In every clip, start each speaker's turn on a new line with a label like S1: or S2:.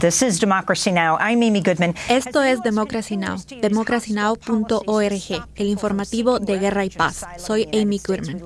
S1: This is Democracy Now! I'm Amy Goodman.
S2: Esto es Democracy Now!, democracynow.org, el informativo de Guerra y Paz. Soy Amy Goodman.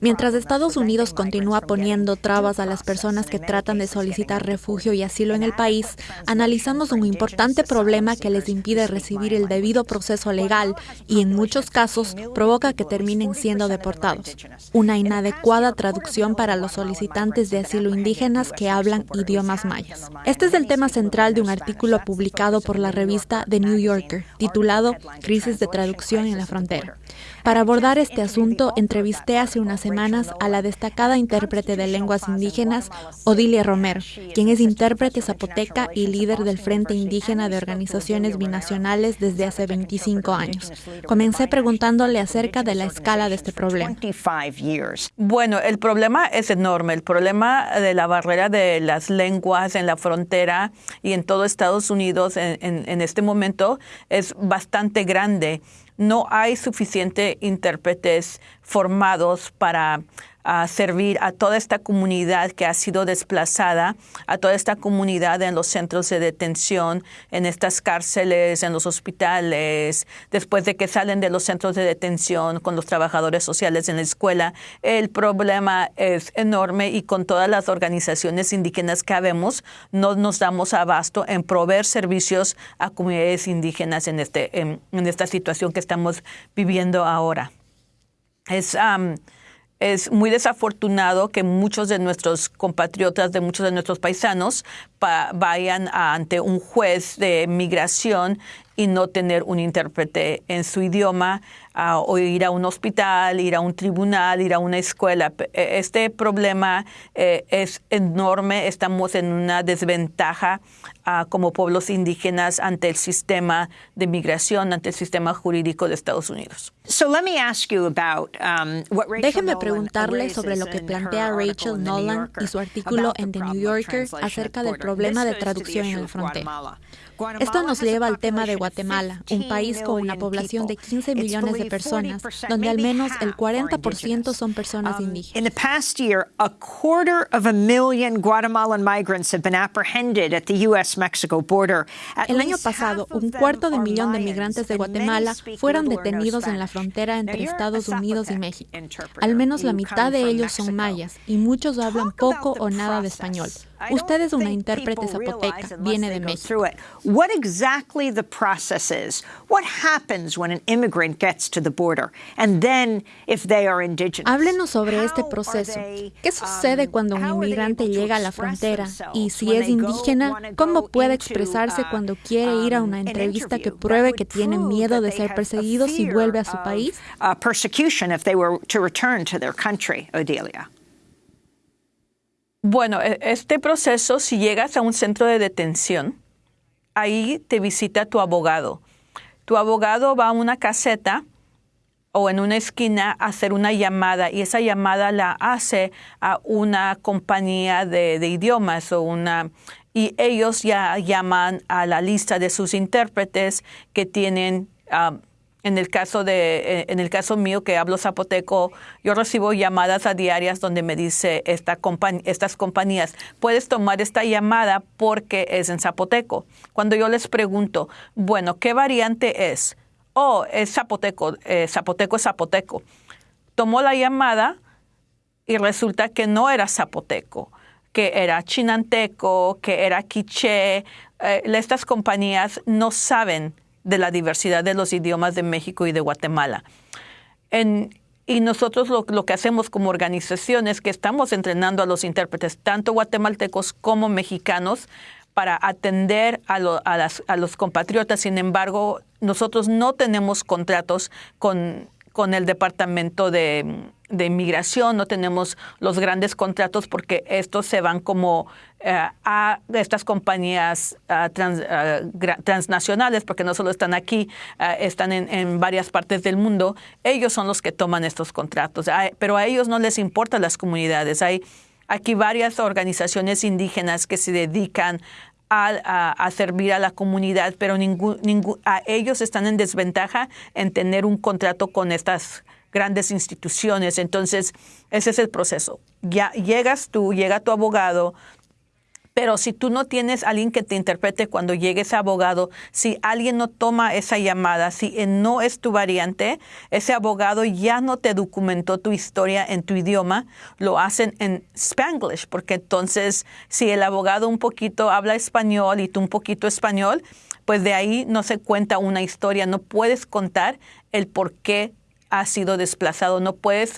S2: Mientras Estados Unidos continúa poniendo trabas a las personas que tratan de solicitar refugio y asilo en el país, analizamos un importante problema que les impide recibir el debido proceso legal y en muchos casos provoca que terminen siendo deportados. Una inadecuada traducción para los solicitantes de asilo indígenas que hablan idiomas mayas. Este es el tema central de un artículo publicado por la revista The New Yorker, titulado Crisis de traducción en la frontera. Para abordar este asunto, entrevisté hace unas semanas a la destacada intérprete de lenguas indígenas, Odilia Romero, quien es intérprete zapoteca y líder del Frente Indígena de Organizaciones Binacionales desde hace 25 años. Comencé preguntándole acerca de la escala de este problema.
S3: Bueno, el problema es enorme. El problema de la barrera de las lenguas en la frontera y en todo Estados Unidos en, en este momento es bastante grande no hay suficientes intérpretes formados para a servir a toda esta comunidad que ha sido desplazada, a toda esta comunidad en los centros de detención, en estas cárceles, en los hospitales, después de que salen de los centros de detención con los trabajadores sociales en la escuela. El problema es enorme y con todas las organizaciones indígenas que habemos, no nos damos abasto en proveer servicios a comunidades indígenas en, este, en, esta situación que estamos viviendo ahora. Es, es muy desafortunado que muchos de nuestros compatriotas, de muchos de nuestros paisanos, vayan ante un juez de migración y no tener un intérprete en su idioma, o ir a un hospital, ir a un tribunal, ir a una escuela. E, este problema eh, es enorme. Estamos en una desventaja como pueblos indígenas ante el sistema de migración, ante el sistema jurídico de Estados Unidos.
S2: Um, Déjeme preguntarle sobre lo que plantea Rachel Nolan y su artículo en The New Yorker acerca del problema de traducción en la frontera. Esto nos lleva al tema de Guatemala, un país con una población de 15 millones de personas, donde al menos el 40% son personas indígenas.
S1: In the past year, a quarter of a million Guatemalan migrants have been apprehended at the U.S.-Mexico border.
S2: El año pasado, un cuarto de millón de migrantes de Guatemala fueron detenidos en la frontera entre Estados Unidos y México. Al menos la mitad de ellos son mayas y muchos hablan poco o nada de español. Usted es una intérprete zapoteca, viene de México.
S1: What exactly the process is? What happens when an immigrant gets to the border? And then if they are indigenous.
S2: Háblenos sobre este proceso. ¿Qué sucede um, cuando un inmigrante llega a la frontera? Y si es indígena, ¿cómo puede expresarse uh, cuando quiere ir a una um, entrevista que pruebe que tiene miedo de ser perseguido si vuelve a su país?
S1: Uh, persecution if they were to return to their country, Odelia.
S3: Bueno, e, este proceso, si llegas a un centro de detención, ahí te visita tu abogado. Tu abogado va a una caseta o en una esquina a hacer una llamada y esa llamada la hace a una compañía de, idiomas o una y ellos ya llaman a la lista de sus intérpretes que tienen en el caso de, eh, en el caso mío que hablo zapoteco, yo recibo llamadas a diarias donde me dice esta estas compañías, puedes tomar esta llamada porque es en zapoteco. Cuando yo les pregunto, bueno, ¿qué variante es? Oh, es zapoteco, eh, zapoteco es zapoteco. Tomó la llamada y resulta que no era zapoteco, que era chinanteco, que era quiché. Eh, estas compañías no saben de la diversidad de los idiomas de México y de Guatemala. y nosotros lo, que hacemos como organización es que estamos entrenando a los intérpretes, tanto guatemaltecos como mexicanos, para atender a, a los compatriotas. Sin embargo, nosotros no tenemos contratos con con el Departamento de, Inmigración, no tenemos los grandes contratos porque estos se van como eh, a estas compañías eh, eh, transnacionales, porque no solo están aquí, están en, varias partes del mundo. Ellos son los que toman estos contratos, pero a ellos no les importan las comunidades. Hay aquí varias organizaciones indígenas que se dedican a, servir a la comunidad, pero a ellos están en desventaja en tener un contrato con estas grandes instituciones. Entonces, ese es el proceso. Ya llegas tú, llega tu abogado, Pero si tú no tienes alguien que te interprete cuando llegue ese abogado, si alguien no toma esa llamada, si no es tu variante, ese abogado ya no te documentó tu historia en tu idioma, lo hacen en Spanglish, porque entonces si el abogado un poquito habla español y tú un poquito español, pues de ahí no se cuenta una historia, no puedes contar el por qué has sido desplazado, no puedes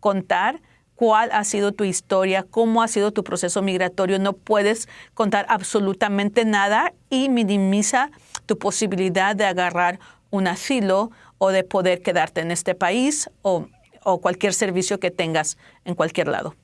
S3: contar cuál ha sido tu historia, cómo ha sido tu proceso migratorio. No puedes contar absolutamente nada y minimiza tu posibilidad de agarrar un asilo o de poder quedarte en este país o, o cualquier servicio que tengas en cualquier lado.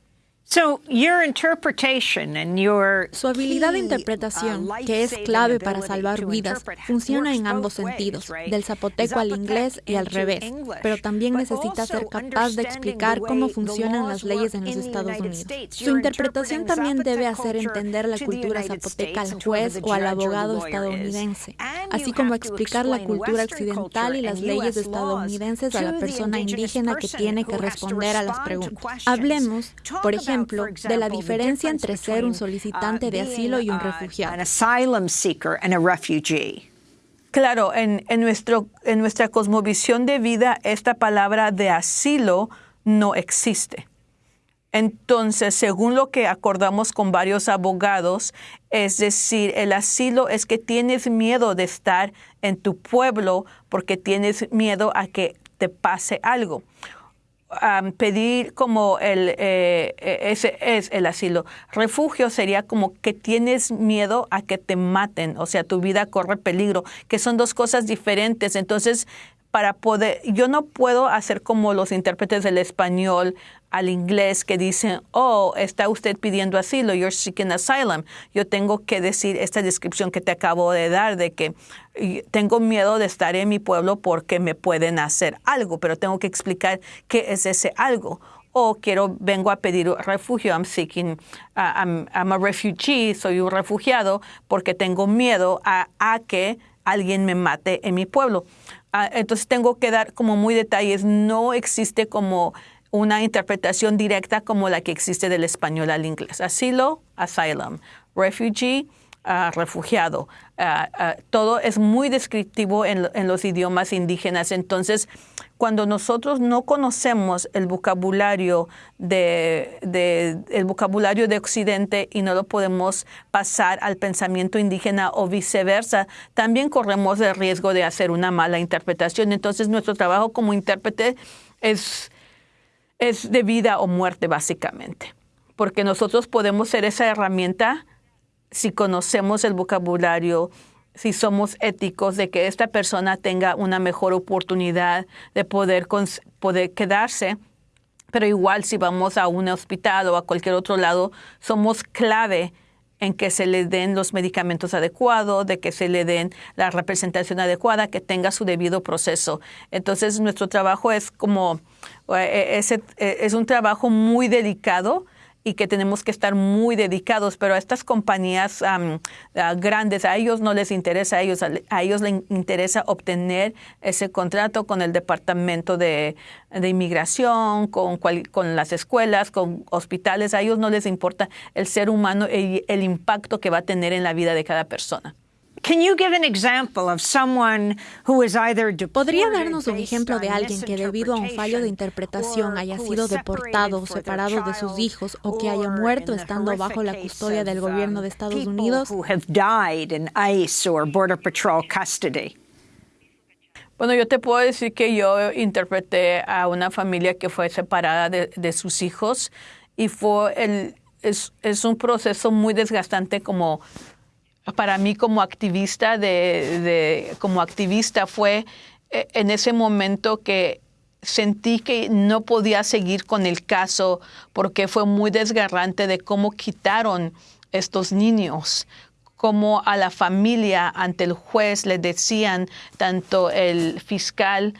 S1: Su
S2: habilidad de interpretación, uh, que es clave para salvar vidas, funciona en ambos sentidos, del zapoteco al inglés y al revés, pero también necesita ser capaz de explicar cómo funcionan las leyes en los Estados Unidos. Su interpretación también debe hacer entender la cultura zapoteca al juez o al abogado estadounidense, así como explicar la cultura occidental y las leyes estadounidenses a la persona indígena que tiene que responder a las preguntas. Hablemos, por ejemplo, de la diferencia entre ser un solicitante de asilo y un refugiado.
S3: Claro, en, nuestro, en nuestra cosmovisión de vida, esta palabra de asilo no existe. Entonces, según lo que acordamos con varios abogados, es decir, el asilo es que tienes miedo de estar en tu pueblo porque tienes miedo a que te pase algo pedir como el, eh, e, ese es el asilo. Refugio sería como que tienes miedo a que te maten, o sea, tu vida corre peligro, que son dos cosas diferentes. Entonces, para poder, yo no puedo hacer como los intérpretes del español al inglés que dicen, oh, está usted pidiendo asilo, you're seeking asylum. Yo tengo que decir esta descripción que te acabo de dar de que tengo miedo de estar en mi pueblo porque me pueden hacer algo, pero tengo que explicar qué es ese algo. O quiero, vengo a pedir refugio, I'm seeking, uh, I'm, a refugee, soy un refugiado porque tengo miedo a, a que alguien me mate en mi pueblo. Ah, entonces tengo que dar como muy detalles. No existe como una interpretación directa como la que existe del español al inglés. Asilo, asylum. Refugee, refugiado. Todo es muy descriptivo en, en, los idiomas indígenas. Entonces, cuando nosotros no conocemos el vocabulario de, de, el vocabulario de Occidente y no lo podemos pasar al pensamiento indígena o viceversa, también corremos el riesgo de hacer una mala interpretación. Entonces, nuestro trabajo como intérprete es es de vida o muerte básicamente, porque nosotros podemos ser esa herramienta si conocemos el vocabulario, si somos éticos de que esta persona tenga una mejor oportunidad de poder, poder quedarse. Pero igual si vamos a un hospital o a cualquier otro lado, somos clave en que se le den los medicamentos adecuados, de que se le den la representación adecuada, que tenga su debido proceso. Entonces, nuestro trabajo es como, eh, es, eh, es un trabajo muy delicado y que tenemos que estar muy dedicados, pero a estas compañías grandes, a ellos no les interesa, a ellos, a ellos les interesa obtener ese contrato con el Departamento de, de Inmigración, con, con las escuelas, con hospitales, a ellos no les importa el ser humano y el impacto que va a tener en la vida de cada persona.
S2: ¿Podría darnos un ejemplo de alguien que debido a un fallo de interpretación haya sido deportado o separado de sus hijos o que haya muerto estando bajo la custodia del gobierno de um, Estados Unidos?
S3: Bueno, yo te puedo decir que yo interpreté a una familia que fue separada de, sus hijos y fue el, es, es un proceso muy desgastante como para mí como activista de, como activista fue eh, en ese momento que sentí que no podía seguir con el caso porque fue muy desgarrante de cómo quitaron estos niños, cómo a la familia ante el juez le decían tanto el fiscal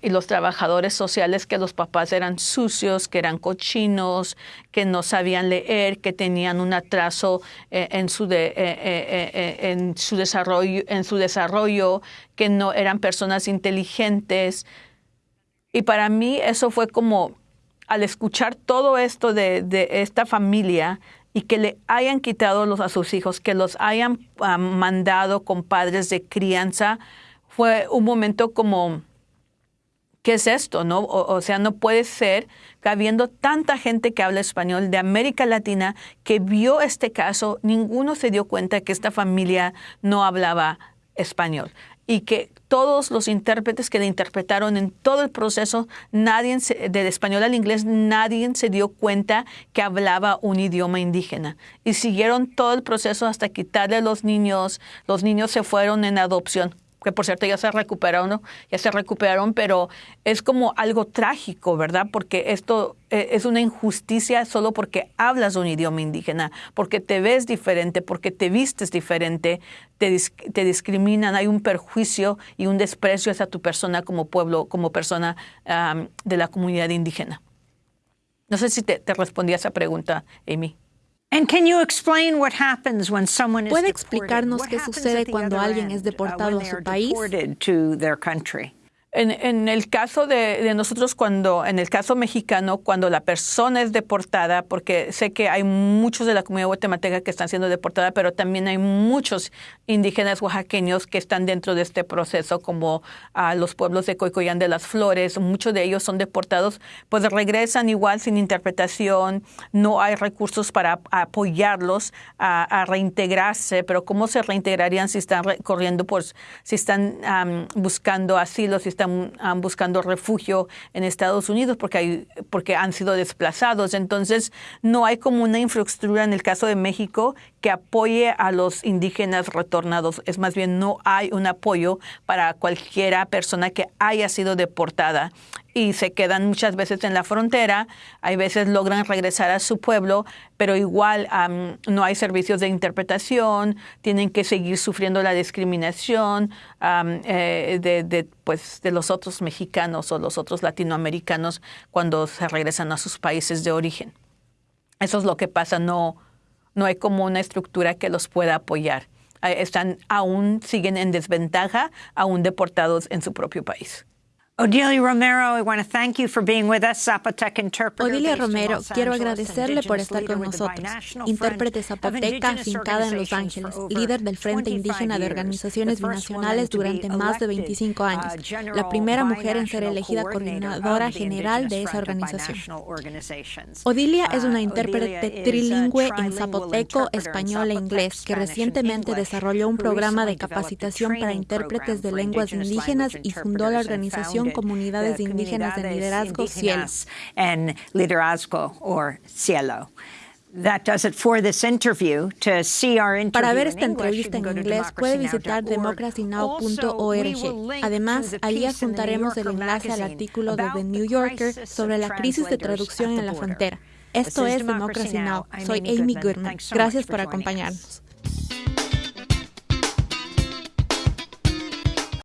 S3: y los trabajadores sociales que los papás eran sucios, que eran cochinos, que no sabían leer, que tenían un atraso eh, en, su eh, eh, en, su desarrollo, en su desarrollo, que no eran personas inteligentes. Y para mí eso fue como, al escuchar todo esto de, de esta familia y que le hayan quitado los, a sus hijos, que los hayan ah, mandado con padres de crianza, fue un momento como, ¿qué es esto? No? O, sea, no puede ser que habiendo tanta gente que habla español de América Latina que vio este caso, ninguno se dio cuenta que esta familia no hablaba español y que todos los intérpretes que le interpretaron en todo el proceso, nadie del español al inglés, nadie se dio cuenta que hablaba un idioma indígena. Y siguieron todo el proceso hasta quitarle a los niños. Los niños se fueron en adopción que por cierto ya se recuperaron, ya se recuperaron, pero es como algo trágico, ¿verdad? Porque esto eh, es una injusticia solo porque hablas un idioma indígena, porque te ves diferente, porque te vistes diferente, te, te discriminan, hay un perjuicio y un desprecio hacia tu persona como pueblo, como persona de la comunidad indígena. No sé si te, te respondí a esa pregunta, Amy.
S2: ¿Puede explicarnos qué sucede cuando alguien es deportado a su país?
S3: En, el caso de, nosotros, cuando, en el caso mexicano, cuando la persona es deportada, porque sé que hay muchos de la comunidad guatemalteca que están siendo deportadas, pero también hay muchos indígenas oaxaqueños que están dentro de este proceso, como a los pueblos de Coicoyán de las Flores, muchos de ellos son deportados, pues regresan igual sin interpretación, no hay recursos para apoyarlos a, reintegrarse, pero ¿cómo se reintegrarían si están corriendo, pues si están buscando asilo, si están buscando refugio en Estados Unidos porque, hay, porque han sido desplazados. Entonces, no hay como una infraestructura en el caso de México que apoye a los indígenas retornados. Es más bien, no hay un apoyo para cualquiera persona que haya sido deportada y se quedan muchas veces en la frontera, hay veces logran regresar a su pueblo, pero igual no hay servicios de interpretación, tienen que seguir sufriendo la discriminación eh, de, pues, de los otros mexicanos o los otros latinoamericanos cuando se regresan a sus países de origen. Eso es lo que pasa, no, no hay como una estructura que los pueda apoyar. Están aún siguen en desventaja, aún deportados en su propio país.
S1: Odilia Romero, I want to thank you for being with us, Zapotec interpreter.
S2: Odilia Romero, quiero agradecerle por estar con nosotros. Intérprete zapoteca afincada en Los Ángeles, líder del Frente Indígena de Organizaciones Binacionales durante más de 25 años, la primera mujer en ser elegida coordinadora general de esa organización. Odilia es una intérprete trilingüe en zapoteco, español e inglés que recientemente desarrolló un programa de capacitación para intérpretes de lenguas indígenas y fundó la organización comunidades indígenas de liderazgo cielo.
S1: En liderazgo o cielo.
S2: Para ver esta entrevista en inglés, puede visitar democracynow.org. Además, allí adjuntaremos el enlace al artículo de The New Yorker sobre la crisis de traducción en la frontera. Esto es Democracy Now! Soy Amy Goodman. Gracias por acompañarnos.